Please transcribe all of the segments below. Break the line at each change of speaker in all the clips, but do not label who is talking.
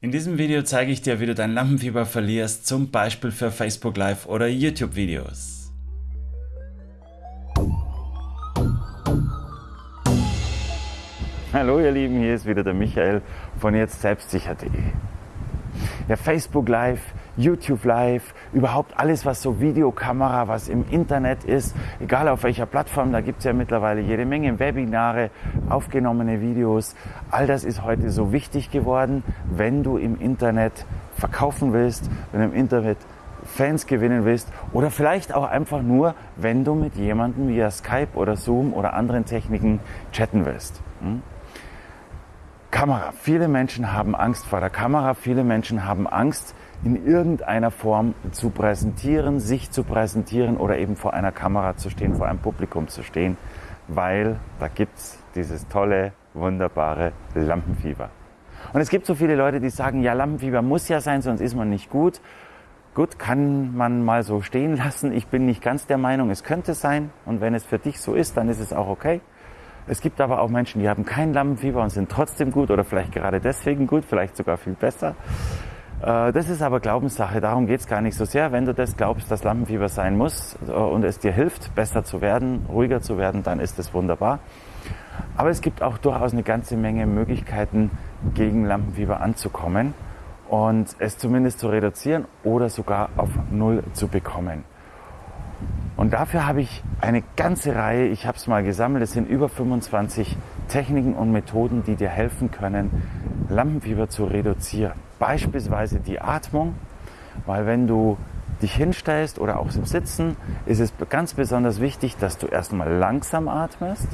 In diesem Video zeige ich dir, wie du dein Lampenfieber verlierst, zum Beispiel für Facebook Live oder YouTube Videos. Hallo ihr Lieben, hier ist wieder der Michael von jetzt selbstsicher.de. Ja, Facebook Live, YouTube Live, überhaupt alles, was so Videokamera, was im Internet ist, egal auf welcher Plattform, da gibt es ja mittlerweile jede Menge Webinare, aufgenommene Videos. All das ist heute so wichtig geworden, wenn du im Internet verkaufen willst, wenn du im Internet Fans gewinnen willst oder vielleicht auch einfach nur, wenn du mit jemandem via Skype oder Zoom oder anderen Techniken chatten willst. Hm? Kamera. Viele Menschen haben Angst vor der Kamera. Viele Menschen haben Angst, in irgendeiner Form zu präsentieren, sich zu präsentieren oder eben vor einer Kamera zu stehen, vor einem Publikum zu stehen, weil da gibt's dieses tolle, wunderbare Lampenfieber. Und es gibt so viele Leute, die sagen, ja, Lampenfieber muss ja sein, sonst ist man nicht gut. Gut, kann man mal so stehen lassen. Ich bin nicht ganz der Meinung, es könnte sein. Und wenn es für dich so ist, dann ist es auch okay. Es gibt aber auch Menschen, die haben kein Lampenfieber und sind trotzdem gut oder vielleicht gerade deswegen gut, vielleicht sogar viel besser. Äh, das ist aber Glaubenssache, darum geht es gar nicht so sehr. Wenn du das glaubst, dass Lampenfieber sein muss äh, und es dir hilft, besser zu werden, ruhiger zu werden, dann ist das wunderbar. Aber es gibt auch durchaus eine ganze Menge Möglichkeiten, gegen Lampenfieber anzukommen und es zumindest zu reduzieren oder sogar auf Null zu bekommen. Und dafür habe ich eine ganze Reihe, ich habe es mal gesammelt, es sind über 25 Techniken und Methoden, die dir helfen können, Lampenfieber zu reduzieren. Beispielsweise die Atmung, weil wenn du dich hinstellst oder auch im Sitzen, ist es ganz besonders wichtig, dass du erstmal langsam atmest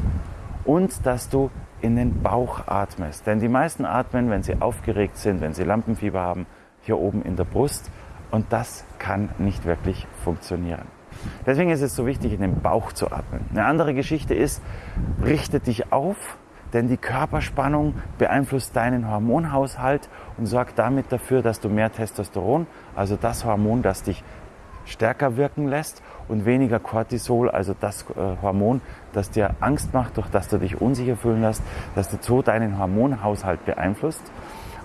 und dass du in den Bauch atmest. Denn die meisten atmen, wenn sie aufgeregt sind, wenn sie Lampenfieber haben, hier oben in der Brust und das kann nicht wirklich funktionieren. Deswegen ist es so wichtig, in den Bauch zu atmen. Eine andere Geschichte ist, richte dich auf, denn die Körperspannung beeinflusst deinen Hormonhaushalt und sorgt damit dafür, dass du mehr Testosteron, also das Hormon, das dich stärker wirken lässt und weniger Cortisol, also das äh, Hormon, das dir Angst macht, durch das du dich unsicher fühlen lässt, dass du so deinen Hormonhaushalt beeinflusst.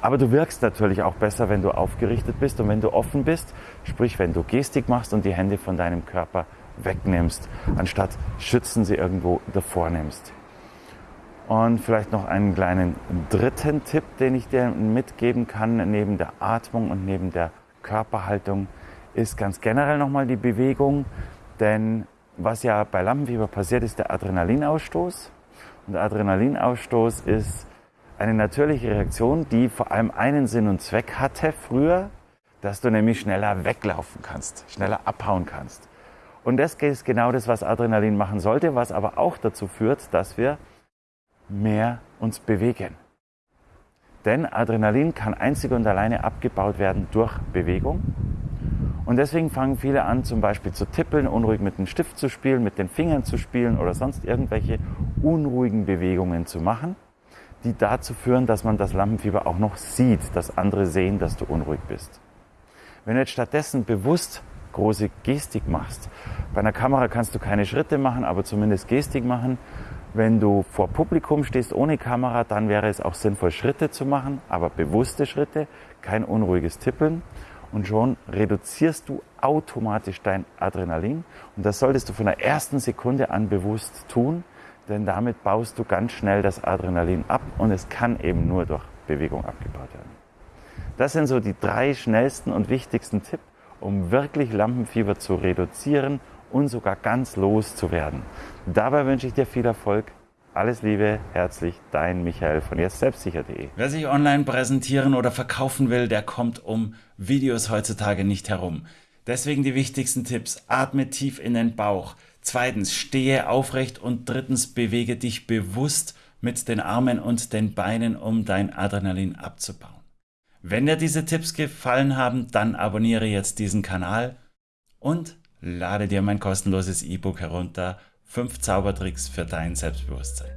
Aber du wirkst natürlich auch besser, wenn du aufgerichtet bist und wenn du offen bist, sprich wenn du Gestik machst und die Hände von deinem Körper wegnimmst, anstatt schützen sie irgendwo davor nimmst. Und vielleicht noch einen kleinen dritten Tipp, den ich dir mitgeben kann, neben der Atmung und neben der Körperhaltung, ist ganz generell nochmal die Bewegung. Denn was ja bei Lampenfieber passiert, ist der Adrenalinausstoß. Und der Adrenalinausstoß ist eine natürliche Reaktion, die vor allem einen Sinn und Zweck hatte früher, dass du nämlich schneller weglaufen kannst, schneller abhauen kannst. Und das ist genau das, was Adrenalin machen sollte, was aber auch dazu führt, dass wir mehr uns bewegen. Denn Adrenalin kann einzig und alleine abgebaut werden durch Bewegung. Und deswegen fangen viele an, zum Beispiel zu tippeln, unruhig mit dem Stift zu spielen, mit den Fingern zu spielen oder sonst irgendwelche unruhigen Bewegungen zu machen die dazu führen, dass man das Lampenfieber auch noch sieht, dass andere sehen, dass du unruhig bist. Wenn du jetzt stattdessen bewusst große Gestik machst, bei einer Kamera kannst du keine Schritte machen, aber zumindest Gestik machen. Wenn du vor Publikum stehst ohne Kamera, dann wäre es auch sinnvoll, Schritte zu machen, aber bewusste Schritte, kein unruhiges Tippeln. Und schon reduzierst du automatisch dein Adrenalin. Und das solltest du von der ersten Sekunde an bewusst tun, denn damit baust du ganz schnell das Adrenalin ab und es kann eben nur durch Bewegung abgebaut werden. Das sind so die drei schnellsten und wichtigsten Tipps, um wirklich Lampenfieber zu reduzieren und sogar ganz loszuwerden. Dabei wünsche ich dir viel Erfolg. Alles Liebe, herzlich, dein Michael von jetzt selbstsicher.de.
Wer sich online präsentieren oder verkaufen will, der kommt um Videos heutzutage nicht herum. Deswegen die wichtigsten Tipps. Atme tief in den Bauch. Zweitens, stehe aufrecht und drittens, bewege dich bewusst mit den Armen und den Beinen, um dein Adrenalin abzubauen. Wenn dir diese Tipps gefallen haben, dann abonniere jetzt diesen Kanal und lade dir mein kostenloses E-Book herunter. 5 Zaubertricks für dein Selbstbewusstsein.